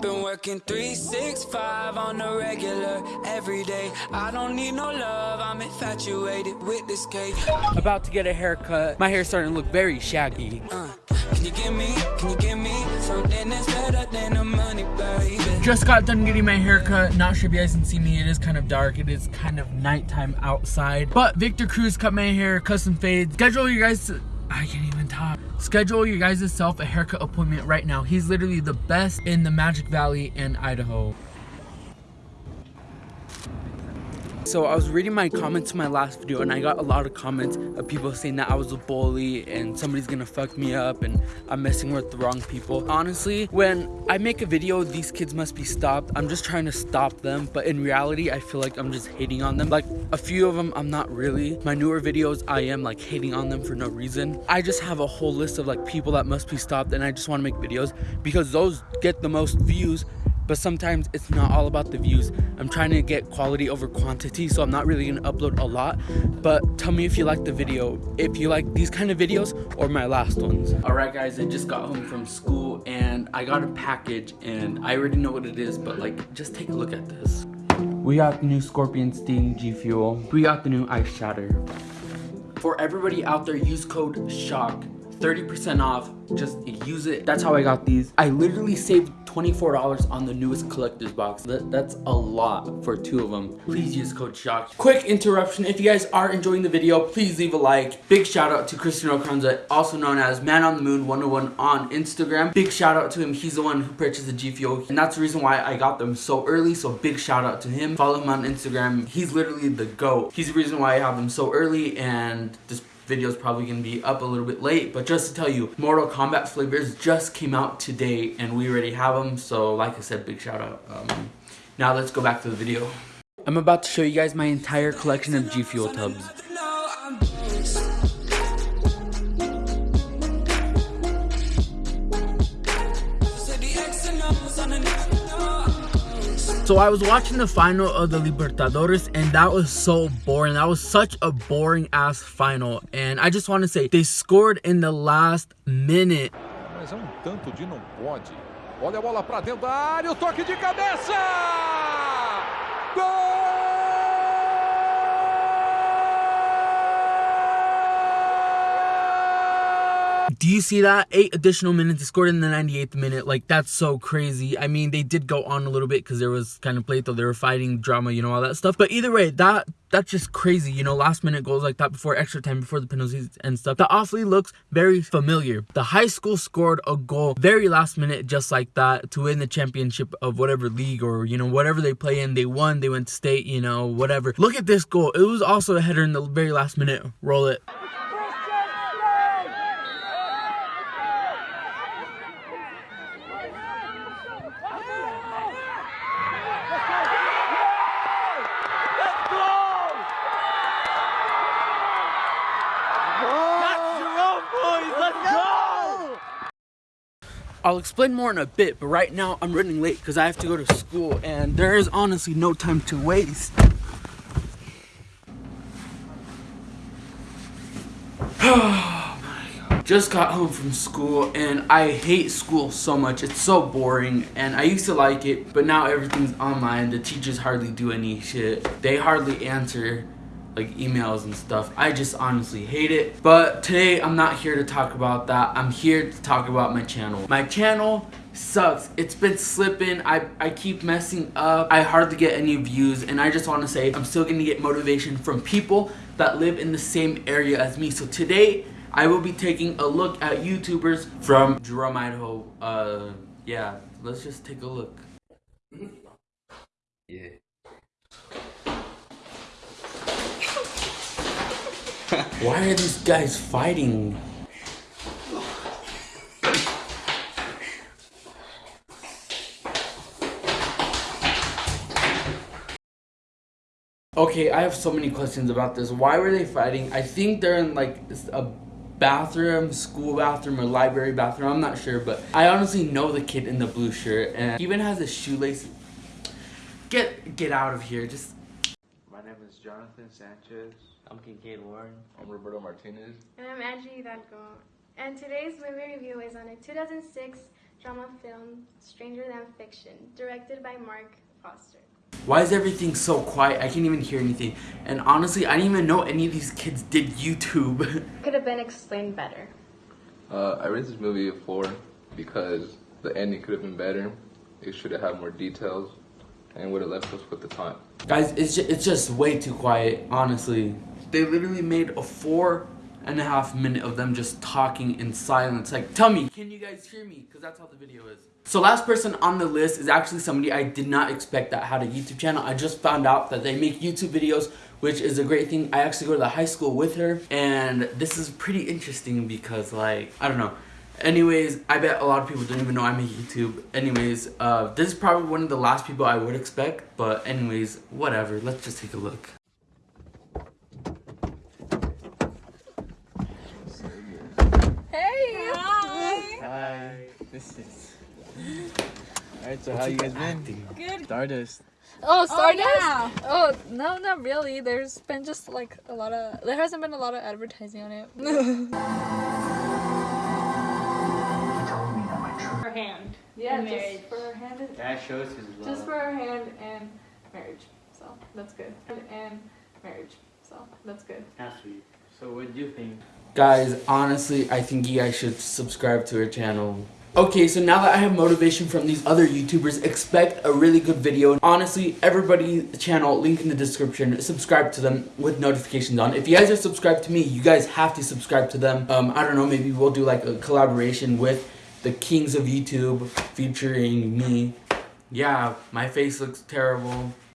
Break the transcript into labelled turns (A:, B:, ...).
A: Been working 365 on the regular every day. I don't need no love, I'm infatuated with this cake.
B: About to get a haircut. My hair's starting to look very shaggy.
A: Uh, can you give me, can you give me something that's better than the money, baby?
B: Just got done getting my haircut. Not sure if you guys can see me. It is kind of dark. It is kind of nighttime outside. But Victor Cruz cut my hair, custom fade. Schedule you guys. I can't even talk. Schedule your guys' self a haircut appointment right now. He's literally the best in the Magic Valley and Idaho. So I was reading my comments to my last video and I got a lot of comments of people saying that I was a bully and somebody's gonna fuck me up and I'm messing with the wrong people. Honestly, when I make a video, these kids must be stopped. I'm just trying to stop them, but in reality, I feel like I'm just hating on them. Like a few of them, I'm not really. My newer videos, I am like hating on them for no reason. I just have a whole list of like people that must be stopped and I just wanna make videos because those get the most views but sometimes it's not all about the views. I'm trying to get quality over quantity, so I'm not really gonna upload a lot. But tell me if you like the video, if you like these kind of videos or my last ones. All right, guys, I just got home from school and I got a package and I already know what it is, but like, just take a look at this. We got the new Scorpion Sting G Fuel. We got the new Ice Shatter. For everybody out there, use code SHOCK 30% off just use it that's how i got these i literally saved $24 on the newest collector's box. That, that's a lot for two of them. Please use code shock. Quick interruption. If you guys are enjoying the video please leave a like. Big shout out to cristiano Carranza, also known as man on the moon 101 on instagram. Big shout out to him. He's the one who purchased the g fuel and that's the reason why i got them so early. So big shout out to him. Follow him on instagram. He's literally the goat. He's the reason why i have them so early and this video is probably going to be up a little bit late but just to tell you mortal kombat flavors just came out today and we already have them so like i said big shout out. Um, now let's go back to the video. I'm about to show you guys my entire collection of g fuel tubs So I was watching the final of the Libertadores and that was so boring. That was such a boring ass final. And I just want to say they scored in the last minute.
C: Mas é um tanto de não pode. Olha a bola para dentro da área, o toque de cabeça!
B: Do you see that? Eight additional minutes. They scored in the 98th minute. Like, that's so crazy. I mean, they did go on a little bit because there was kind of play, though. They were fighting drama, you know, all that stuff. But either way, that that's just crazy, you know, last minute goals like that before extra time, before the penalties and stuff. That awfully looks very familiar. The high school scored a goal very last minute just like that to win the championship of whatever league or, you know, whatever they play in. They won, they went to state, you know, whatever. Look at this goal. It was also a header in the very last minute. Roll it. I'll explain more in a bit, but right now I'm running late because I have to go to school and there is honestly no time to waste. Oh Just got home from school and I hate school so much. It's so boring and I used to like it, but now everything's online. The teachers hardly do any shit. They hardly answer like emails and stuff. I just honestly hate it. But today I'm not here to talk about that. I'm here to talk about my channel. My channel sucks. It's been slipping. I, I keep messing up. I hardly get any views and I just want to say I'm still going to get motivation from people that live in the same area as me. So today I will be taking a look at YouTubers from Jerome, Idaho. Uh, yeah, let's just take a look.
D: Yeah.
B: Why are these guys fighting? Okay, I have so many questions about this. Why were they fighting? I think they're in like a bathroom, school bathroom, or library bathroom. I'm not sure, but I honestly know the kid in the blue shirt, and even has a shoelace. Get get out of here! Just.
E: My name is Jonathan Sanchez.
D: I'm Kincaid Warren.
E: I'm Roberto Martinez.
F: And I'm Angie Hidalgo. And today's movie review is on a 2006
D: drama film Stranger Than Fiction, directed by Marc Forster.
B: Why is everything so quiet? I can't even hear anything. And honestly, I didn't even know any of these kids did YouTube.
D: Could have been explained better.
F: Uh, I rated this movie a four because the ending could have been better. It should have had more details and would have left us with the time.
B: Guys, it's just, it's just way too quiet, honestly. They literally made a four and a half minute of them just talking in silence. Like, tell me, can you guys hear me? Because that's how the video is. So last person on the list is actually somebody I did not expect that had a YouTube channel. I just found out that they make YouTube videos, which is a great thing. I actually go to the high school with her, and this is pretty interesting because, like, I don't know. Anyways, I bet a lot of people don't even know I make YouTube. Anyways, uh, this is probably one of the last people I would expect, but anyways, whatever. Let's just take a look.
G: This is. Alright, so how you guys been?
H: Good.
G: Stardust.
H: Oh, oh Stardust? Oh, no, not really. There's been just like a lot of. There hasn't been a lot of advertising on it.
I: her hand.
H: yeah,
I: And
H: just
I: marriage.
H: for her hand. And,
G: That shows his love.
H: just for her hand and marriage. So that's good. And marriage. So that's good.
G: That's sweet. So what do you think?
B: Guys, honestly, I think you guys should subscribe to her channel. Okay, so now that I have motivation from these other YouTubers, expect a really good video. Honestly, everybody's channel, link in the description, subscribe to them with notifications on. If you guys are subscribed to me, you guys have to subscribe to them. Um, I don't know, maybe we'll do like a collaboration with the kings of YouTube featuring me. Yeah, my face looks terrible.